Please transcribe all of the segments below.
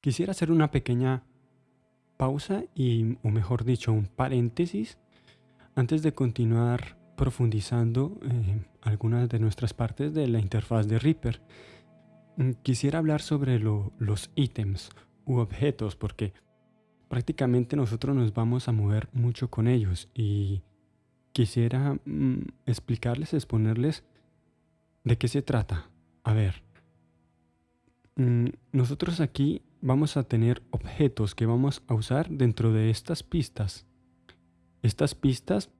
Quisiera hacer una pequeña pausa y, o mejor dicho, un paréntesis antes de continuar profundizando eh, algunas de nuestras partes de la interfaz de Reaper. Mm, quisiera hablar sobre los ítems u objetos porque prácticamente nosotros nos vamos a mover mucho con ellos y quisiera mm, explicarles, exponerles de qué se trata. A ver, mm, nosotros aquí vamos a tener objetos que vamos a usar dentro de estas pistas. Estas pistas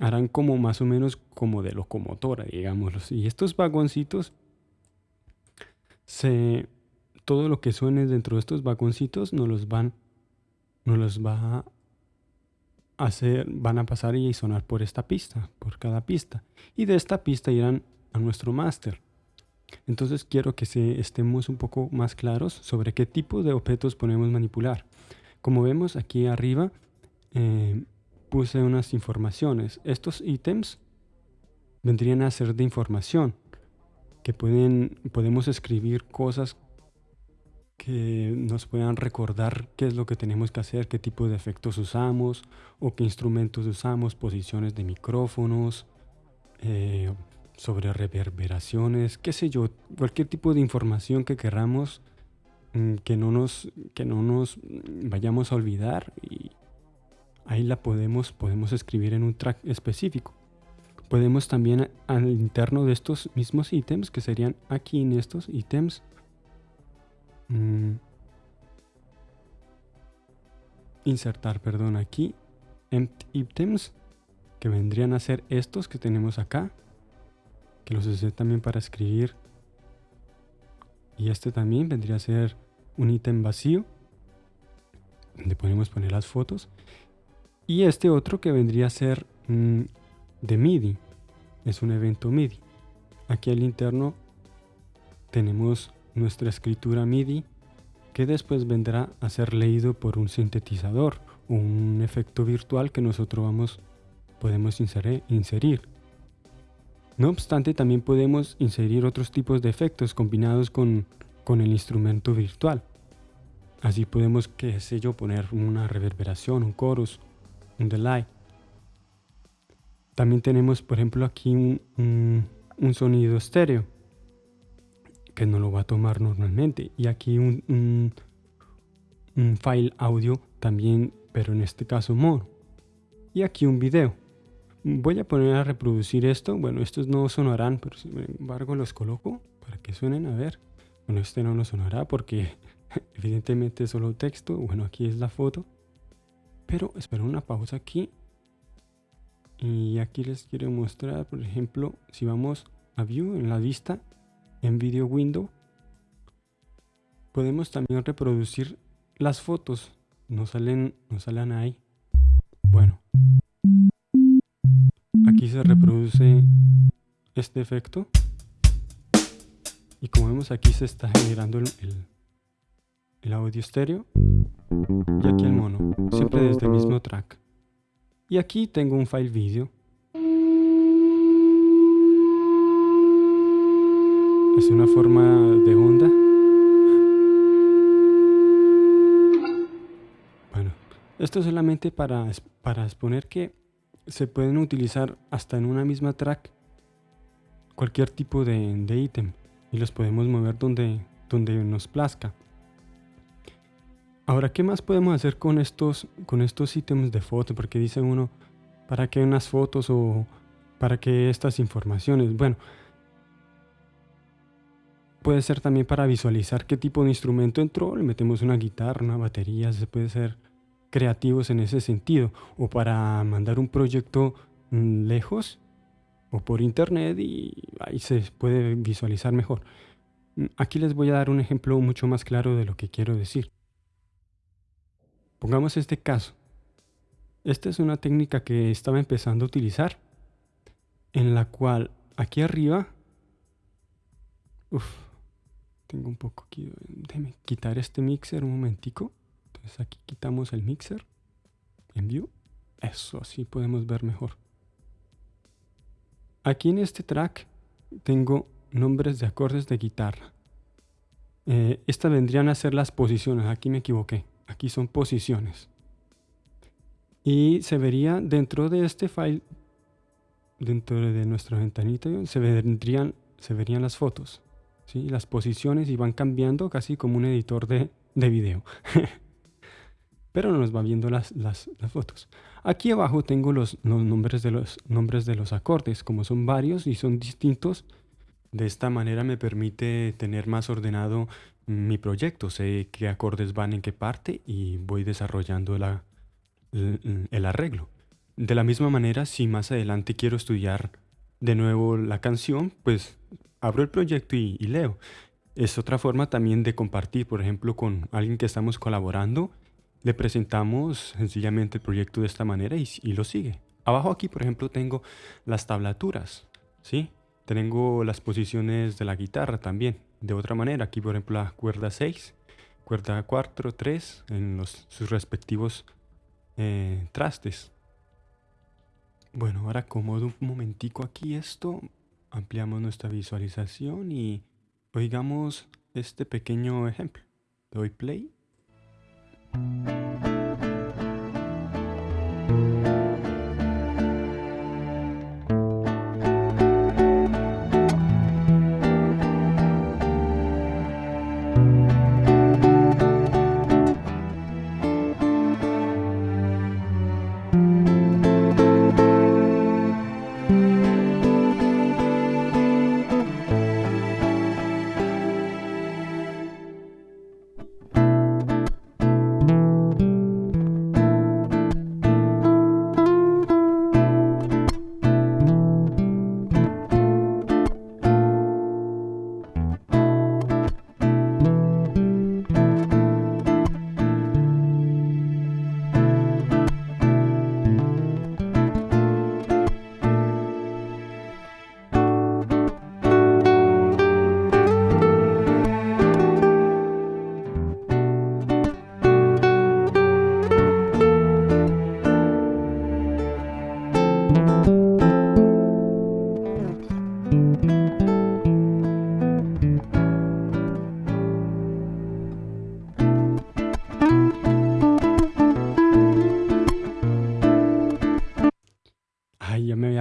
harán como más o menos como de locomotora, digámoslo. Y estos vagoncitos, se, todo lo que suene dentro de estos vagoncitos nos los van, nos los va a hacer, van a pasar y sonar por esta pista, por cada pista. Y de esta pista irán a nuestro máster. Entonces quiero que estemos un poco más claros sobre qué tipo de objetos podemos manipular. Como vemos aquí arriba, eh, puse unas informaciones. Estos ítems vendrían a ser de información, que pueden, podemos escribir cosas que nos puedan recordar qué es lo que tenemos que hacer, qué tipo de efectos usamos o qué instrumentos usamos, posiciones de micrófonos, eh, sobre reverberaciones, qué sé yo, cualquier tipo de información que queramos mm, que no nos, que no nos vayamos a olvidar y ahí la podemos, podemos escribir en un track específico. Podemos también al interno de estos mismos ítems, que serían aquí en estos ítems, mm, insertar, perdón, aquí, empty items, que vendrían a ser estos que tenemos acá, que los usé también para escribir. Y este también vendría a ser un ítem vacío, donde podemos poner las fotos. Y este otro que vendría a ser mm, de MIDI, es un evento MIDI. Aquí al interno tenemos nuestra escritura MIDI que después vendrá a ser leído por un sintetizador un efecto virtual que nosotros vamos, podemos inserir. No obstante, también podemos inserir otros tipos de efectos combinados con, el instrumento virtual. Así podemos, qué sé yo, poner una reverberación, un chorus, un delay. También tenemos, por ejemplo, aquí un, sonido estéreo que no lo va a tomar normalmente. Y aquí un, un file audio también, pero en este caso mono. Y aquí un video. Voy a poner a reproducir esto. Bueno, estos no sonarán, pero sin embargo los coloco para que suenen. A ver. Bueno, este no nos sonará porque evidentemente es solo texto. Bueno, aquí es la foto. Pero espero una pausa aquí. Y aquí les quiero mostrar, por ejemplo, si vamos a View en la vista, en Video Window, podemos también reproducir las fotos. No salen, no salen ahí. Se reproduce este efecto. Y como vemos aquí se está generando el, audio estéreo. Y aquí el mono, siempre desde el mismo track. Y aquí tengo un file video. Es una forma de onda. Bueno, esto es solamente para, para exponer que se pueden utilizar hasta en una misma track cualquier tipo de, ítem y los podemos mover donde, donde nos plazca. Ahora, ¿qué más podemos hacer con estos, con estos ítems de foto? Porque dice uno, ¿para qué unas fotos o para qué estas informaciones? Bueno, puede ser también para visualizar qué tipo de instrumento entró. Le metemos una guitarra, una batería, se puede ser creativos en ese sentido o para mandar un proyecto mm, lejos o por internet y ahí se puede visualizar mejor. Mm, aquí les voy a dar un ejemplo mucho más claro de lo que quiero decir. Pongamos este caso. Esta es una técnica que estaba empezando a utilizar en la cual aquí arriba tengo un poco aquí quitar este mixer un momentico aquí quitamos el mixer en view. Eso, así podemos ver mejor. Aquí en este track tengo nombres de acordes de guitarra. Eh, estas vendrían a ser las posiciones. Aquí me equivoqué. Aquí son posiciones. Y se vería dentro de este file, dentro de nuestra ventanita, se, vendrían, se verían las fotos. ¿sí? Las posiciones y van cambiando casi como un editor de, de video. Pero no nos va viendo las, las, fotos. Aquí abajo tengo los, los, nombres de los nombres de los acordes. Como son varios y son distintos, de esta manera me permite tener más ordenado mi proyecto. Sé qué acordes van en qué parte y voy desarrollando la, el, arreglo. De la misma manera, si más adelante quiero estudiar de nuevo la canción, pues abro el proyecto y leo. Es otra forma también de compartir, por ejemplo, con alguien que estamos colaborando le presentamos sencillamente el proyecto de esta manera y, lo sigue. Abajo aquí, por ejemplo, tengo las tablaturas, ¿sí? Tengo las posiciones de la guitarra también. De otra manera, aquí por ejemplo la cuerda 6, cuerda 4, 3, en sus respectivos eh, trastes. Bueno, ahora acomodo un momentico aquí esto, ampliamos nuestra visualización y oigamos este pequeño ejemplo. doy play. Música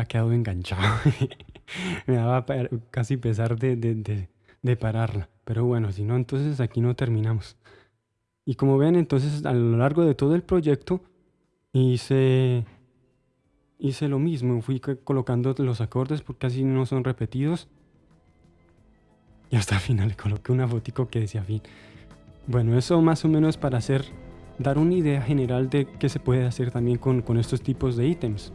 quedado enganchado. me daba casi pesar de, de, de, pararla. Pero bueno, si no, entonces aquí no terminamos. Y como ven, entonces a lo largo de todo el proyecto hice, hice lo mismo. Fui colocando los acordes porque casi no son repetidos. Y hasta el final le coloqué una fotico que decía fin. Bueno, eso más o menos para hacer, dar una idea general de qué se puede hacer también con, con estos tipos de ítems.